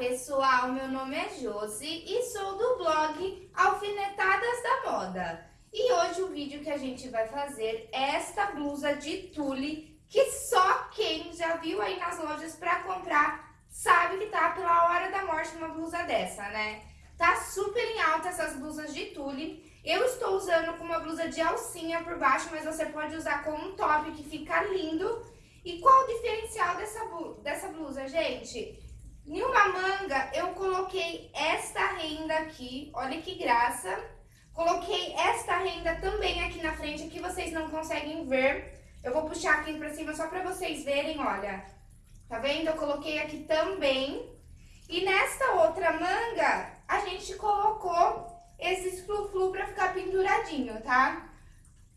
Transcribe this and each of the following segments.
pessoal, meu nome é Josi e sou do blog Alfinetadas da Moda. E hoje o vídeo que a gente vai fazer é esta blusa de tule que só quem já viu aí nas lojas pra comprar sabe que tá pela hora da morte uma blusa dessa, né? Tá super em alta essas blusas de tule. Eu estou usando com uma blusa de alcinha por baixo, mas você pode usar com um top que fica lindo. E qual o diferencial dessa, dessa blusa, gente? Em uma manga, eu coloquei esta renda aqui, olha que graça. Coloquei esta renda também aqui na frente, que vocês não conseguem ver. Eu vou puxar aqui pra cima só pra vocês verem, olha. Tá vendo? Eu coloquei aqui também. E nesta outra manga, a gente colocou esses flu-flu pra ficar penduradinho, tá?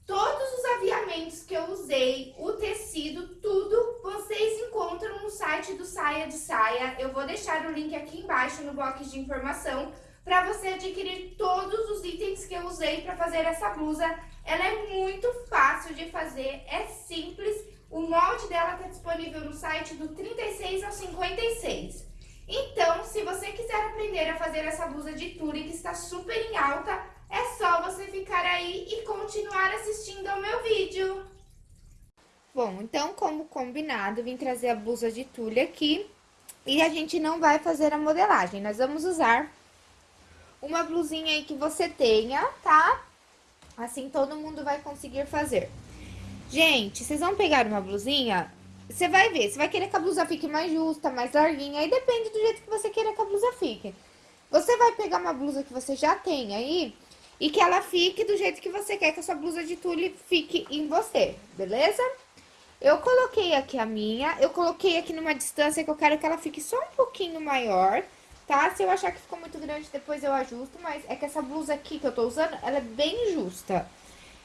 Todos os aviamentos que eu usei, o tecido, tudo, vocês encontram no de Saia. Eu vou deixar o link aqui embaixo no box de informação para você adquirir todos os itens que eu usei para fazer essa blusa. Ela é muito fácil de fazer, é simples. O molde dela está disponível no site do 36 ao 56. Então, se você quiser aprender a fazer essa blusa de tule que está super em alta, é só você ficar aí e continuar assistindo ao meu vídeo. Bom, então, como combinado, vim trazer a blusa de tule aqui. E a gente não vai fazer a modelagem, nós vamos usar uma blusinha aí que você tenha, tá? Assim todo mundo vai conseguir fazer. Gente, vocês vão pegar uma blusinha, você vai ver, você vai querer que a blusa fique mais justa, mais larguinha, aí depende do jeito que você queira que a blusa fique. Você vai pegar uma blusa que você já tem aí e que ela fique do jeito que você quer que a sua blusa de tule fique em você, beleza? Eu coloquei aqui a minha, eu coloquei aqui numa distância que eu quero que ela fique só um pouquinho maior, tá? Se eu achar que ficou muito grande, depois eu ajusto, mas é que essa blusa aqui que eu tô usando, ela é bem justa.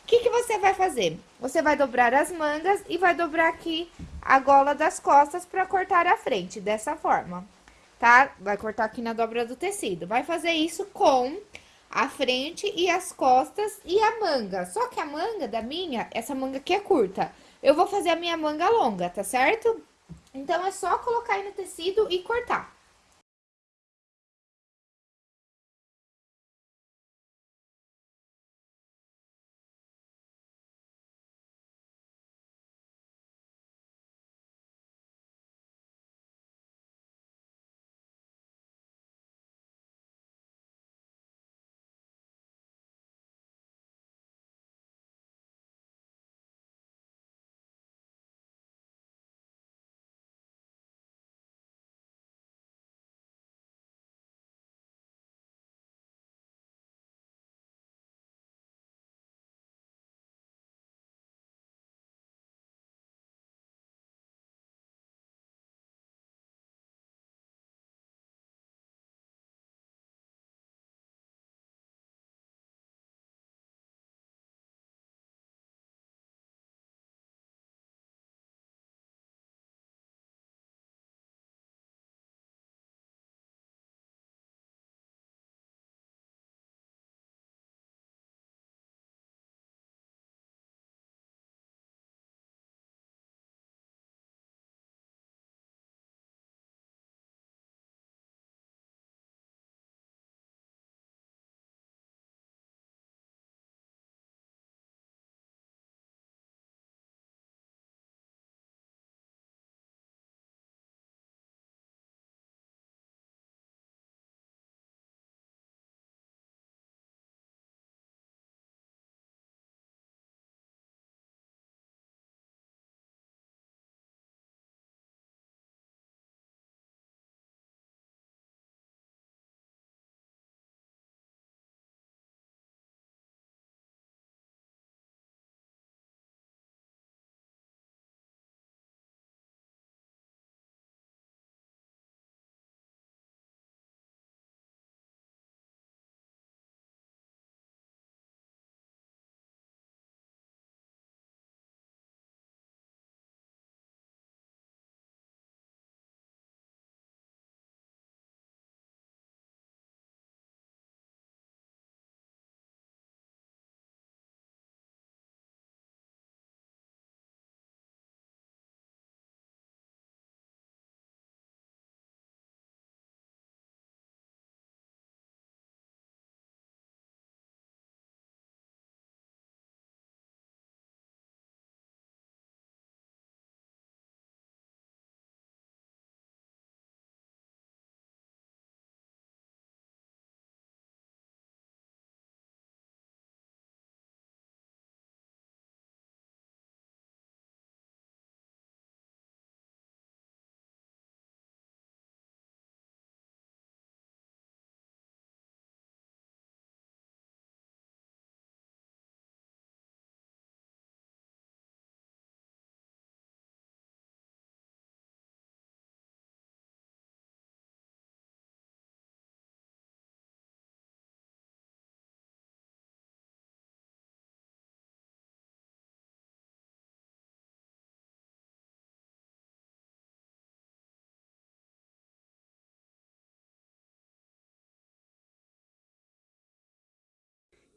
O que que você vai fazer? Você vai dobrar as mangas e vai dobrar aqui a gola das costas pra cortar a frente, dessa forma, tá? Vai cortar aqui na dobra do tecido. Vai fazer isso com a frente e as costas e a manga. Só que a manga da minha, essa manga aqui é curta. Eu vou fazer a minha manga longa, tá certo? Então, é só colocar aí no tecido e cortar.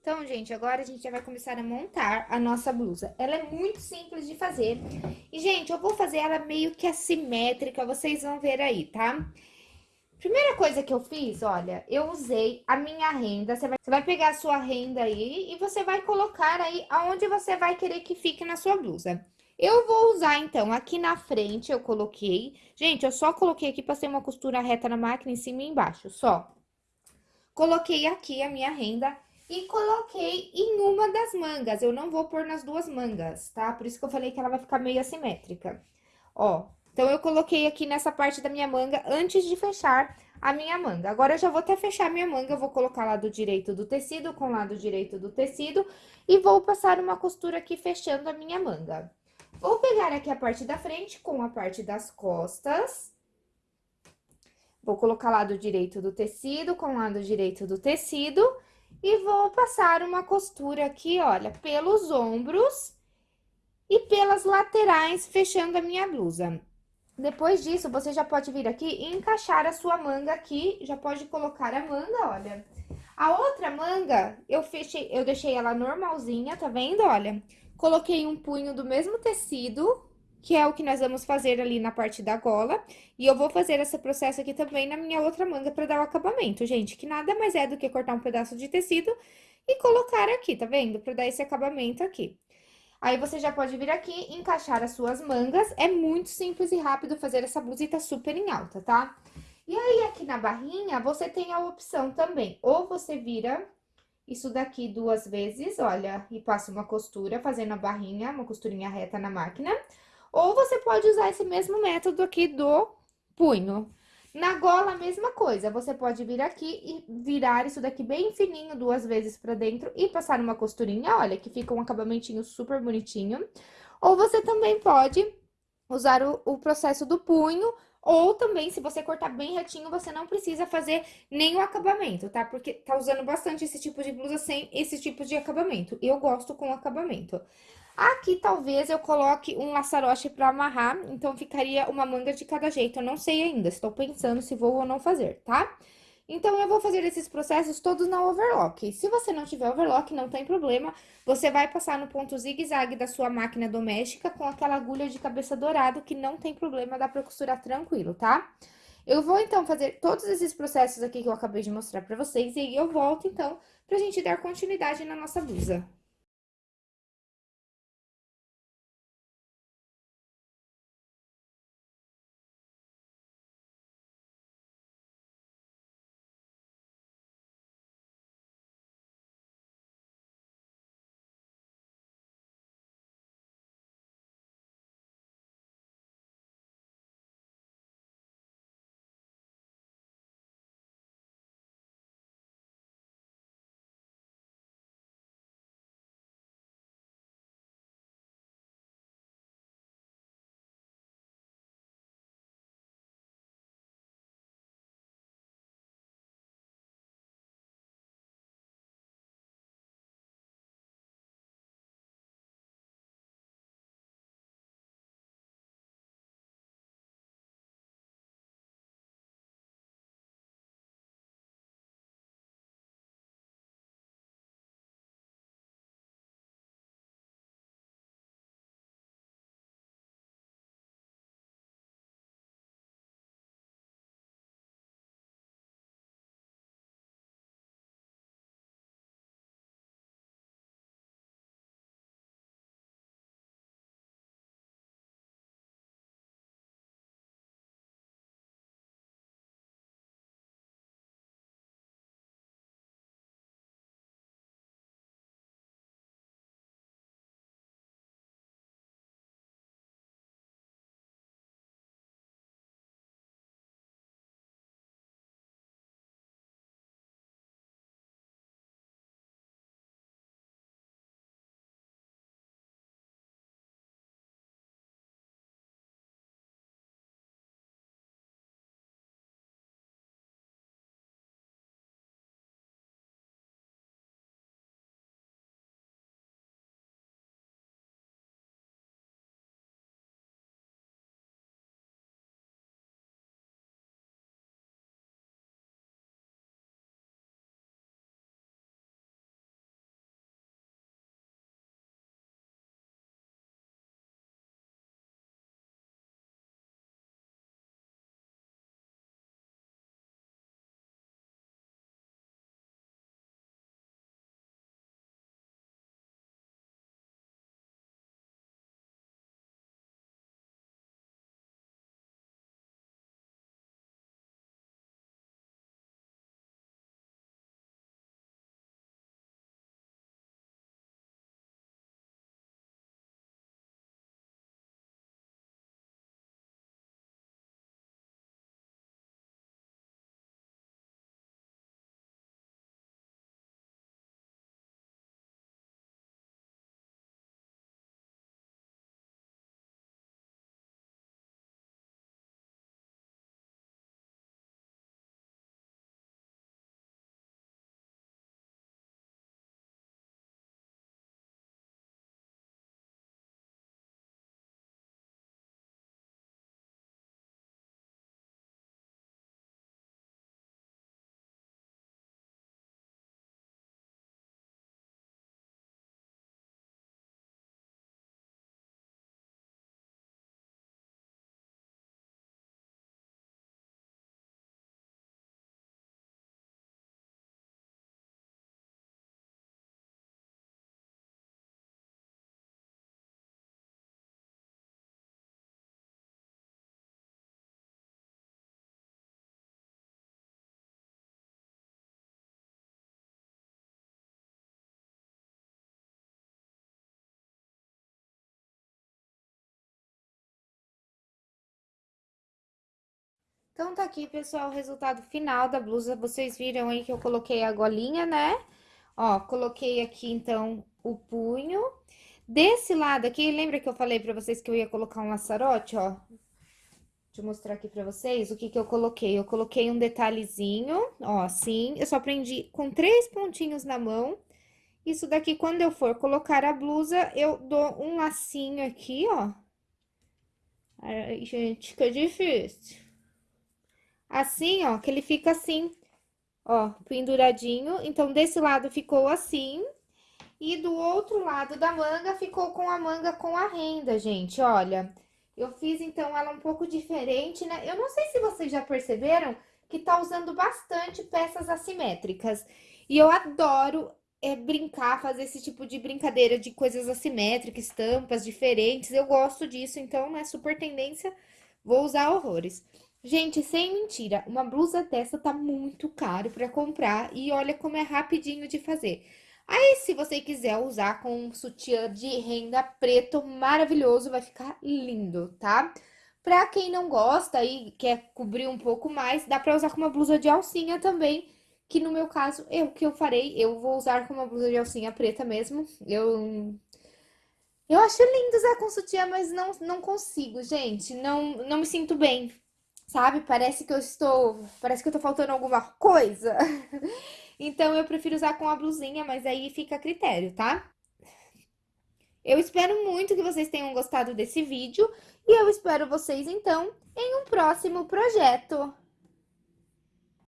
Então, gente, agora a gente já vai começar a montar a nossa blusa. Ela é muito simples de fazer. E, gente, eu vou fazer ela meio que assimétrica, vocês vão ver aí, tá? Primeira coisa que eu fiz, olha, eu usei a minha renda. Você vai, você vai pegar a sua renda aí e você vai colocar aí aonde você vai querer que fique na sua blusa. Eu vou usar, então, aqui na frente eu coloquei... Gente, eu só coloquei aqui, passei uma costura reta na máquina em cima e embaixo, só. Coloquei aqui a minha renda e coloquei em uma das mangas. Eu não vou pôr nas duas mangas, tá? Por isso que eu falei que ela vai ficar meio assimétrica. Ó, então, eu coloquei aqui nessa parte da minha manga antes de fechar a minha manga. Agora, eu já vou até fechar minha manga, vou colocar lado direito do tecido com lado direito do tecido e vou passar uma costura aqui fechando a minha manga. Vou pegar aqui a parte da frente com a parte das costas. Vou colocar lado direito do tecido com lado direito do tecido e vou passar uma costura aqui, olha, pelos ombros e pelas laterais, fechando a minha blusa. Depois disso, você já pode vir aqui e encaixar a sua manga aqui, já pode colocar a manga, olha. A outra manga, eu fechei, eu deixei ela normalzinha, tá vendo, olha? Coloquei um punho do mesmo tecido, que é o que nós vamos fazer ali na parte da gola. E eu vou fazer esse processo aqui também na minha outra manga pra dar o acabamento, gente. Que nada mais é do que cortar um pedaço de tecido e colocar aqui, tá vendo? Pra dar esse acabamento aqui. Aí, você já pode vir aqui encaixar as suas mangas. É muito simples e rápido fazer essa blusa tá super em alta, tá? E aí, aqui na barrinha, você tem a opção também. Ou você vira isso daqui duas vezes, olha, e passa uma costura fazendo a barrinha, uma costurinha reta na máquina. Ou você pode usar esse mesmo método aqui do punho. Na gola, a mesma coisa. Você pode vir aqui e virar isso daqui bem fininho duas vezes pra dentro e passar uma costurinha, olha, que fica um acabamentinho super bonitinho. Ou você também pode usar o, o processo do punho, ou também, se você cortar bem retinho, você não precisa fazer o acabamento, tá? Porque tá usando bastante esse tipo de blusa sem esse tipo de acabamento. Eu gosto com acabamento. Aqui, talvez, eu coloque um laçarote pra amarrar, então ficaria uma manga de cada jeito. Eu não sei ainda, estou pensando se vou ou não fazer, tá? Então, eu vou fazer esses processos todos na overlock. Se você não tiver overlock, não tem problema. Você vai passar no ponto zigue-zague da sua máquina doméstica com aquela agulha de cabeça dourado, que não tem problema, dá pra costurar tranquilo, tá? Eu vou, então, fazer todos esses processos aqui que eu acabei de mostrar pra vocês, e aí eu volto, então, pra gente dar continuidade na nossa blusa. Então, tá aqui, pessoal, o resultado final da blusa. Vocês viram aí que eu coloquei a golinha, né? Ó, coloquei aqui, então, o punho. Desse lado aqui, lembra que eu falei pra vocês que eu ia colocar um laçarote, ó? Deixa eu mostrar aqui pra vocês o que que eu coloquei. Eu coloquei um detalhezinho, ó, assim. Eu só prendi com três pontinhos na mão. Isso daqui, quando eu for colocar a blusa, eu dou um lacinho aqui, ó. Ai, gente, que difícil. Assim, ó, que ele fica assim, ó, penduradinho. Então, desse lado ficou assim. E do outro lado da manga, ficou com a manga com a renda, gente, olha. Eu fiz, então, ela um pouco diferente, né? Eu não sei se vocês já perceberam que tá usando bastante peças assimétricas. E eu adoro é, brincar, fazer esse tipo de brincadeira de coisas assimétricas, estampas diferentes. Eu gosto disso, então, né, super tendência, vou usar horrores. Gente, sem mentira, uma blusa dessa tá muito caro pra comprar e olha como é rapidinho de fazer. Aí, se você quiser usar com um sutiã de renda preto maravilhoso, vai ficar lindo, tá? Pra quem não gosta e quer cobrir um pouco mais, dá pra usar com uma blusa de alcinha também, que no meu caso, eu que eu farei, eu vou usar com uma blusa de alcinha preta mesmo. Eu eu acho lindo usar com sutiã, mas não, não consigo, gente. Não, não me sinto bem, sabe? Parece que eu estou... Parece que eu tô faltando alguma coisa. Então, eu prefiro usar com a blusinha, mas aí fica a critério, tá? Eu espero muito que vocês tenham gostado desse vídeo e eu espero vocês, então, em um próximo projeto.